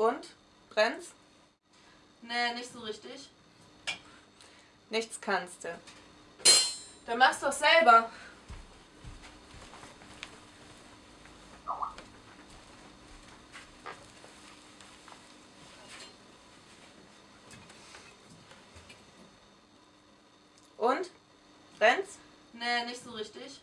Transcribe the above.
Und? Brennt's? Nee, nicht so richtig. Nichts kannst du. Dann mach's doch selber. Und? Brennt's? Nee, nicht so richtig.